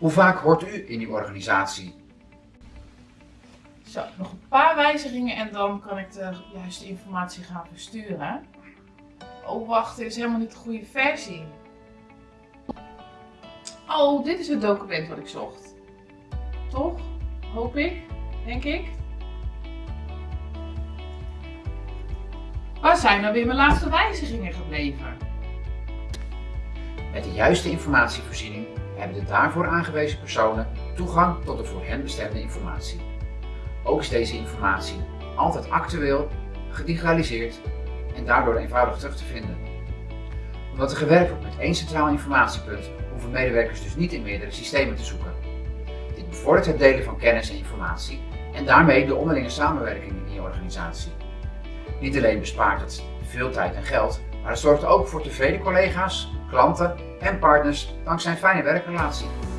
Hoe vaak hoort u in uw organisatie? Zo, nog een paar wijzigingen en dan kan ik de juiste informatie gaan versturen. Oh wacht, dit is helemaal niet de goede versie. Oh, dit is het document wat ik zocht. Toch? Hoop ik, denk ik. Waar zijn nou weer mijn laatste wijzigingen gebleven? Met de juiste informatievoorziening hebben de daarvoor aangewezen personen toegang tot de voor hen bestemde informatie. Ook is deze informatie altijd actueel, gedigitaliseerd en daardoor eenvoudig terug te vinden. Omdat er gewerkt wordt met één centraal informatiepunt, hoeven medewerkers dus niet in meerdere systemen te zoeken. Dit bevordert het delen van kennis en informatie en daarmee de onderlinge samenwerking in je organisatie. Niet alleen bespaart het veel tijd en geld, maar het zorgt ook voor tevreden collega's, klanten en partners dankzij een fijne werkrelatie.